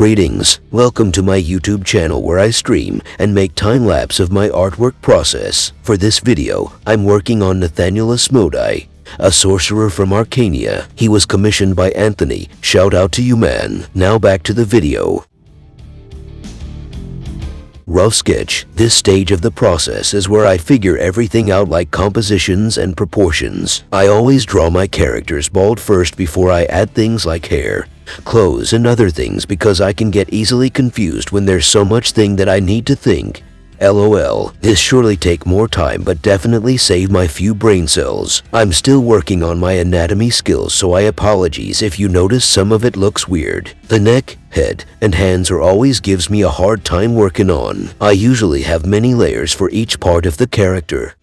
Greetings, welcome to my YouTube channel where I stream and make time-lapse of my artwork process. For this video, I'm working on Nathaniel Asmodai, a sorcerer from Arcania. He was commissioned by Anthony. Shout out to you man. Now back to the video. Rough sketch. This stage of the process is where I figure everything out like compositions and proportions. I always draw my characters bald first before I add things like hair, clothes and other things because I can get easily confused when there's so much thing that I need to think. LOL, this surely take more time but definitely save my few brain cells. I'm still working on my anatomy skills so I apologies if you notice some of it looks weird. The neck, head, and hands are always gives me a hard time working on. I usually have many layers for each part of the character.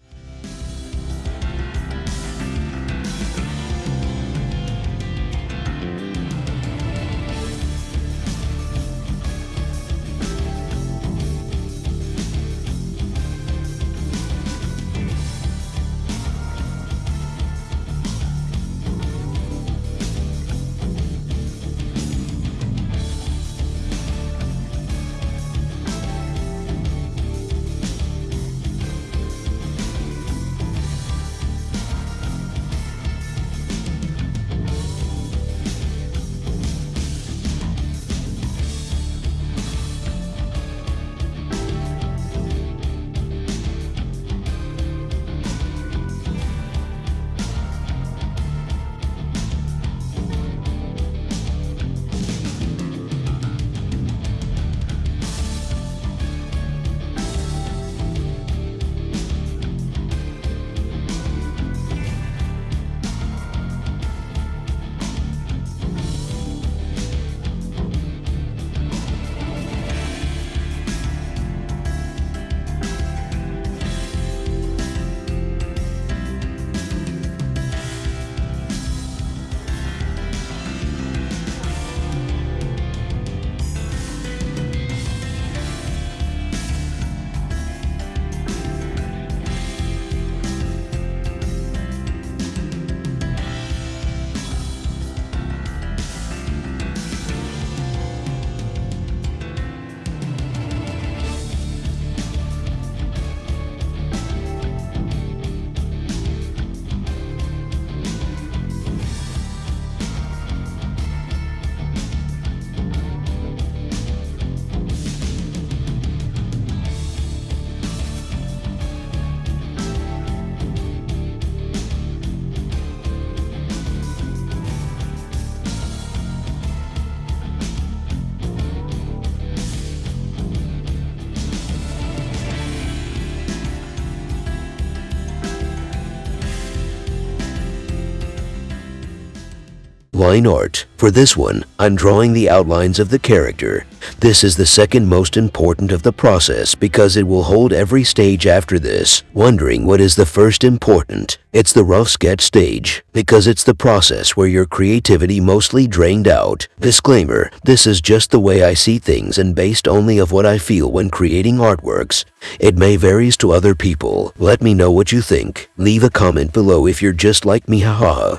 Line art. For this one, I'm drawing the outlines of the character. This is the second most important of the process because it will hold every stage after this. Wondering what is the first important? It's the rough sketch stage because it's the process where your creativity mostly drained out. Disclaimer, this is just the way I see things and based only of what I feel when creating artworks. It may varies to other people. Let me know what you think. Leave a comment below if you're just like me haha.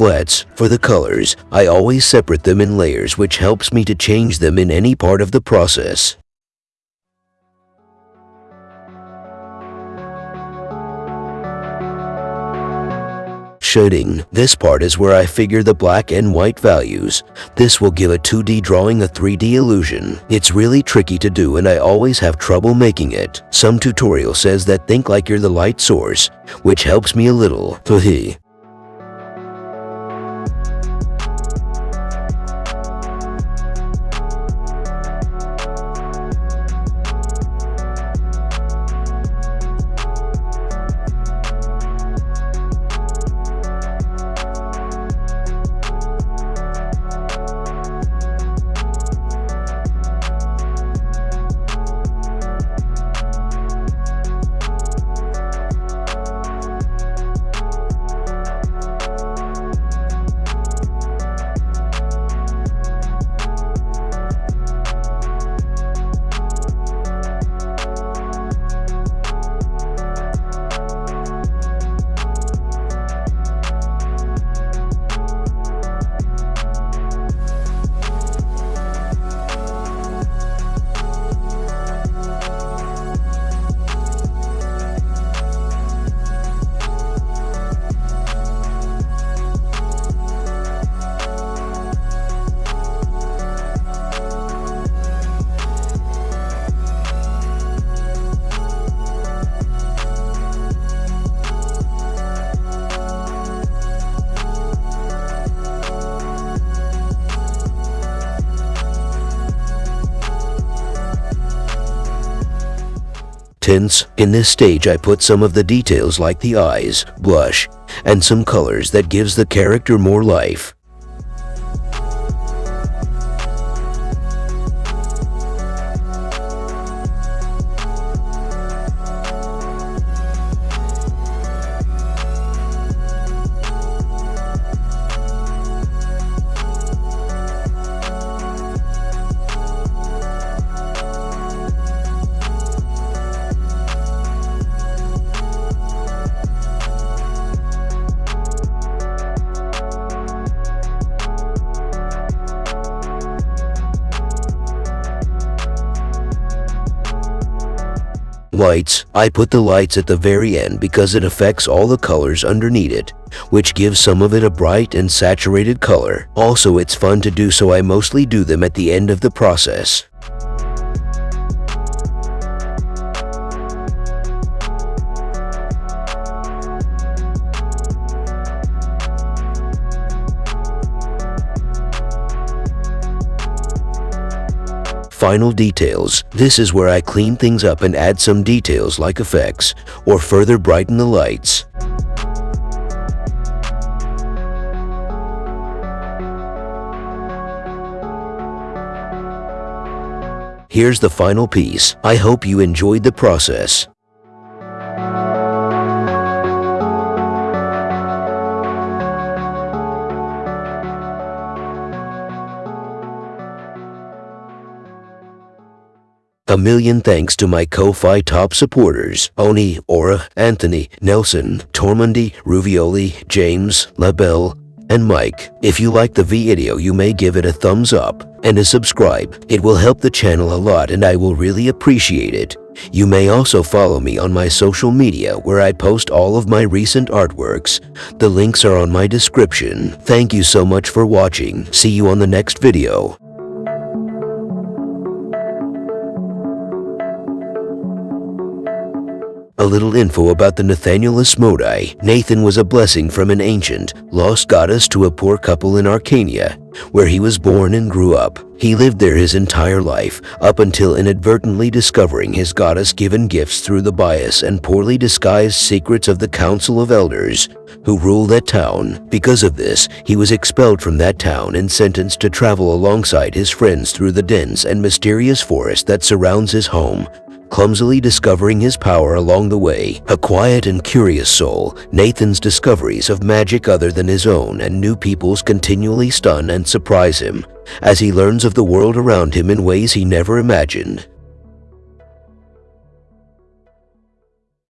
Flats, for the colors, I always separate them in layers which helps me to change them in any part of the process. Shading. This part is where I figure the black and white values. This will give a 2D drawing a 3D illusion. It's really tricky to do and I always have trouble making it. Some tutorial says that think like you're the light source, which helps me a little. Tints. In this stage I put some of the details like the eyes, blush, and some colors that gives the character more life. Lights, I put the lights at the very end because it affects all the colors underneath it, which gives some of it a bright and saturated color. Also, it's fun to do so I mostly do them at the end of the process. Final details. This is where I clean things up and add some details like effects, or further brighten the lights. Here's the final piece. I hope you enjoyed the process. A million thanks to my Ko-Fi top supporters, Oni, Aura, Anthony, Nelson, Tormundi, Ruvioli, James, LaBelle, and Mike. If you like the video, you may give it a thumbs up and a subscribe. It will help the channel a lot and I will really appreciate it. You may also follow me on my social media where I post all of my recent artworks. The links are on my description. Thank you so much for watching. See you on the next video. A little info about the Nathaniel Asmodai. Nathan was a blessing from an ancient, lost goddess to a poor couple in Arcania, where he was born and grew up. He lived there his entire life, up until inadvertently discovering his goddess-given gifts through the bias and poorly disguised secrets of the Council of Elders, who rule that town. Because of this, he was expelled from that town and sentenced to travel alongside his friends through the dense and mysterious forest that surrounds his home, clumsily discovering his power along the way. A quiet and curious soul, Nathan's discoveries of magic other than his own and new people's continually stun and surprise him as he learns of the world around him in ways he never imagined.